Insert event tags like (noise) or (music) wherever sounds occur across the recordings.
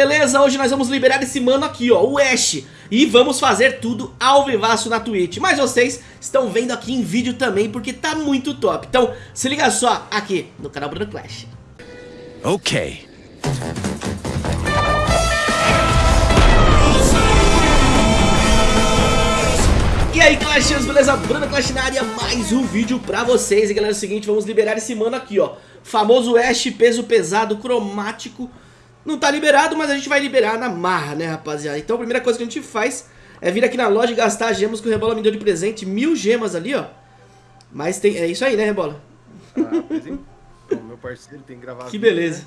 beleza? Hoje nós vamos liberar esse mano aqui, ó, o Ash. E vamos fazer tudo ao vivaço na Twitch. Mas vocês estão vendo aqui em vídeo também porque tá muito top. Então se liga só aqui no canal Bruno Clash. Ok. E aí Clashers, beleza? Bruno Clash na área, mais um vídeo pra vocês. E galera, é o seguinte, vamos liberar esse mano aqui, ó. Famoso Ash, peso pesado, cromático não tá liberado, mas a gente vai liberar na marra, né, rapaziada? Então a primeira coisa que a gente faz é vir aqui na loja e gastar gemas que o Rebola me deu de presente. Mil gemas ali, ó. Mas tem... É isso aí, né, Rebola? Ah, então, meu parceiro tem que gravar Que beleza.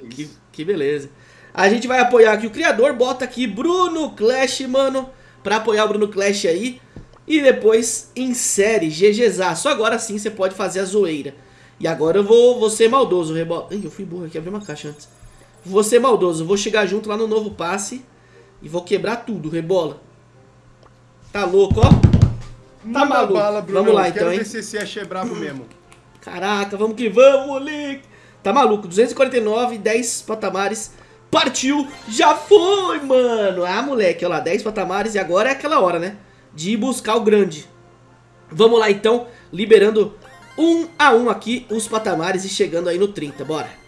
Né? É que, que beleza. A gente vai apoiar aqui o criador, bota aqui Bruno Clash, mano, pra apoiar o Bruno Clash aí. E depois insere GGZA. Só agora sim você pode fazer a zoeira. E agora eu vou, vou ser maldoso, Rebola. Ih, eu fui burro aqui, abri uma caixa antes. Vou ser maldoso, vou chegar junto lá no novo passe e vou quebrar tudo, rebola. Tá louco, ó. Tá Manda maluco. Bala, vamos lá então, hein. ver se esse é brabo mesmo. Caraca, vamos que vamos, moleque. Tá maluco, 249, 10 patamares. Partiu, já foi, mano. Ah, moleque, olha lá, 10 patamares e agora é aquela hora, né? De ir buscar o grande. Vamos lá então, liberando um a um aqui os patamares e chegando aí no 30, bora.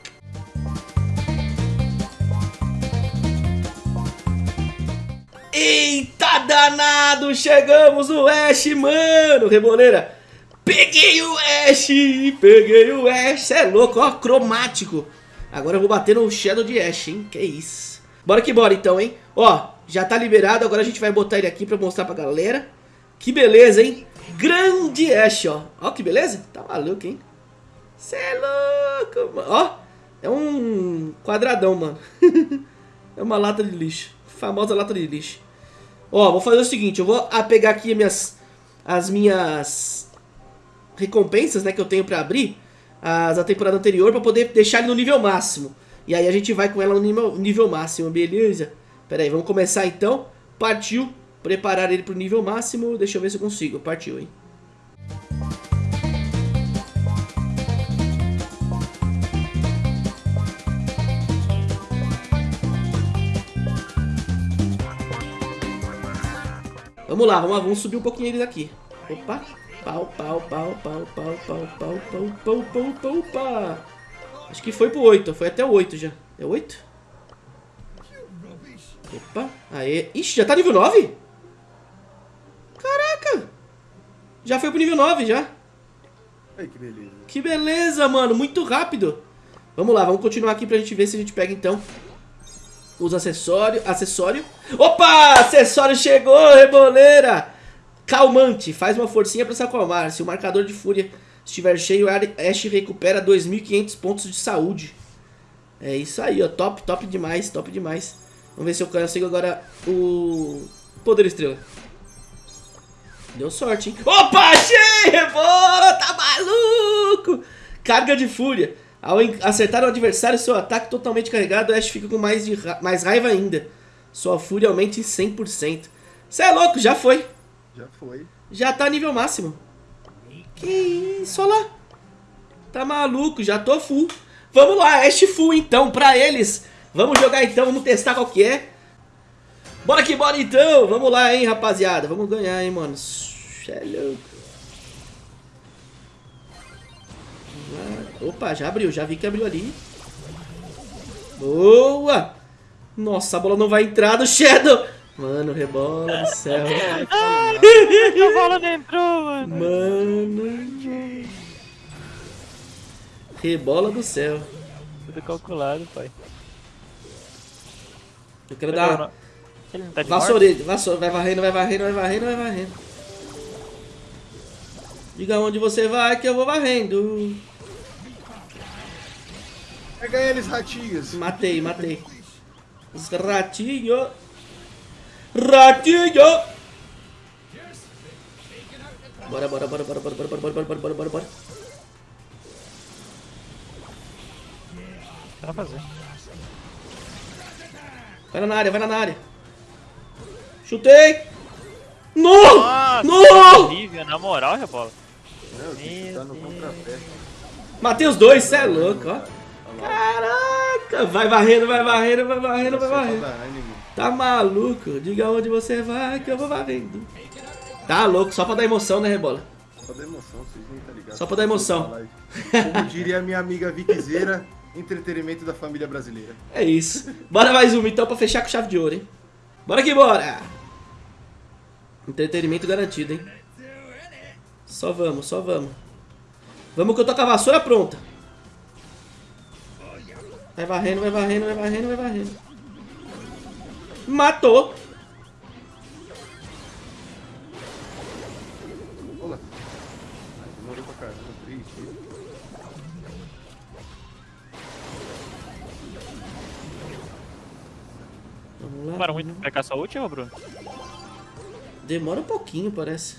Eita danado, chegamos no Ash, mano, Reboleira. Peguei o Ash, peguei o Ash, cê é louco, ó, cromático. Agora eu vou bater no Shadow de Ash, hein, que isso. Bora que bora então, hein. Ó, já tá liberado, agora a gente vai botar ele aqui pra mostrar pra galera. Que beleza, hein. Grande Ash, ó. Ó que beleza, tá maluco, hein. Cê é louco, mano. Ó, é um quadradão, mano. (laughs) é uma lata de lixo, famosa lata de lixo. Ó, vou fazer o seguinte, eu vou pegar aqui minhas, as minhas recompensas, né, que eu tenho pra abrir, as da temporada anterior, pra poder deixar ele no nível máximo. E aí a gente vai com ela no nível, nível máximo, beleza? Pera aí, vamos começar então. Partiu, preparar ele pro nível máximo, deixa eu ver se eu consigo, partiu, hein. Vamos lá, vamos vamos subir um pouquinho eles aqui. Opa. Pau, pau, pau, pau, pau, pau, pau, pau, pau, pau, pau, pau. Acho que foi pro 8, foi até o 8 já. É 8? Opa, aê. Ixi, já tá nível 9? Caraca! Já foi pro nível 9 já. Ai, que beleza. Que beleza, mano, muito rápido. Vamos lá, vamos continuar aqui pra gente ver se a gente pega então os acessórios. Acessório. Opa! Acessório chegou, reboleira! Calmante. Faz uma forcinha pra se acalmar. Se o marcador de fúria estiver cheio, Ash recupera 2.500 pontos de saúde. É isso aí, ó. Top, top demais, top demais. Vamos ver se eu consigo agora o Poder Estrela. Deu sorte, hein? Opa, achei! Rebola, tá maluco! Carga de fúria. Ao acertar o adversário, seu ataque totalmente carregado, Ash fica com mais, de ra mais raiva ainda. Sua fúria aumenta em 100%. Você é louco, já foi. Já foi. Já tá nível máximo. Que isso, olha lá. Tá maluco, já tô full. Vamos lá, Ash full então, pra eles. Vamos jogar então, vamos testar qual que é. Bora que bora então, vamos lá, hein, rapaziada. Vamos ganhar, hein, mano. Cê é louco. Opa, já abriu, já vi que abriu ali. Boa! Nossa, a bola não vai entrar do Shadow. Mano, rebola do céu. (laughs) a bola não entrou, mano. Mano. Rebola do céu. Tudo calculado, pai. Eu quero dar... Ele não tá de vassoura. Vai varrendo, vai varrendo, vai varrendo, vai varrendo. Diga onde você vai que eu vou varrendo. Pega eles, ratinhos. Matei, matei. Os ratinhos. Ratinho! Bora, bora, bora, bora, bora, bora, bora, bora, bora, bora, bora, bora. Vai fazer. Vai na área, vai na área. Chutei! No! Nossa, no! Horrível, na moral, rebola. Meu Matei os dois, cê é louco, ó. Caraca! Vai varrendo, vai varrendo, vai varrendo, vai varrendo. Tá maluco? Diga onde você vai que eu vou varrendo. Tá louco, só pra dar emoção, né, Rebola? Só da emoção, vocês nem tá ligado. Só pra dar emoção. Como diria minha amiga Vickzeira, entretenimento da família brasileira. É isso. Bora mais uma então pra fechar com chave de ouro, hein? Bora que bora! Entretenimento garantido, hein? Só vamos, só vamos. Vamos que eu tô com a vassoura pronta. Vai varrendo, vai varrendo, vai varrendo, vai varrendo. Matou! Olá. Demorou pra caramba, triste. Vamos lá. Demora muito pra pegar sua última, Bruno? Demora um pouquinho, parece.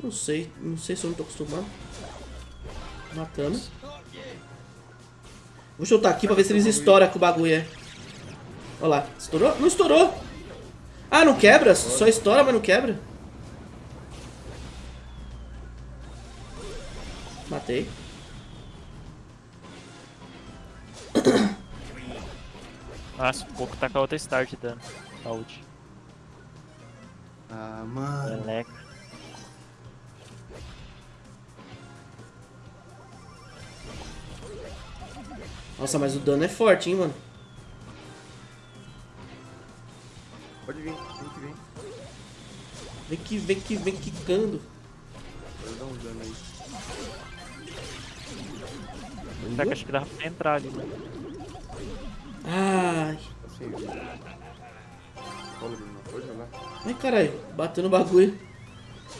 Não sei, não sei se eu não tô acostumado. Matamos. Vou chutar aqui pra ver se eles estouram com o bagulho é. Olha lá, estourou? Não estourou! Ah, não quebra? Só estoura, mas não quebra. Matei. (coughs) Nossa, um pouco tá com a outra start dando. A ult. Ah, mano. Meleca. Nossa, mas o dano é forte, hein, mano. Pode vir, vem que vem. Vem que vem que vem quicando. Pode dar um dano aí. Será que acho que dava pra entrar ali, né? Ai. Assim, viu? Fala, Bruno, pode jogar. Ai, caralho, bateu no bagulho.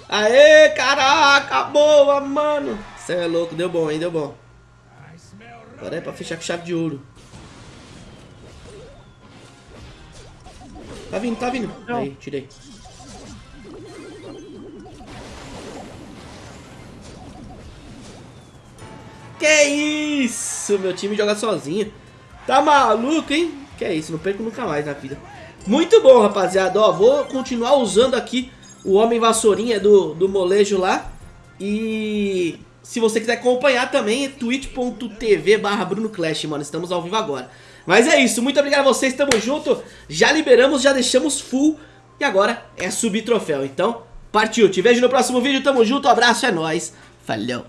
Aê, caraca, boa, mano. Cê é louco, deu bom, hein, deu bom. Agora é pra fechar com chave de ouro. Tá vindo, tá vindo. Não. Aí, tirei. Que isso, meu time joga sozinho. Tá maluco, hein? Que isso, não perco nunca mais na vida. Muito bom, rapaziada. Ó, vou continuar usando aqui o Homem Vassourinha do, do molejo lá. E se você quiser acompanhar também, é twitch.tv barra Bruno Clash, mano. Estamos ao vivo agora. Mas é isso, muito obrigado a vocês, tamo junto. Já liberamos, já deixamos full. E agora é subir troféu. Então, partiu. Te vejo no próximo vídeo, tamo junto, abraço, é nóis. Falou.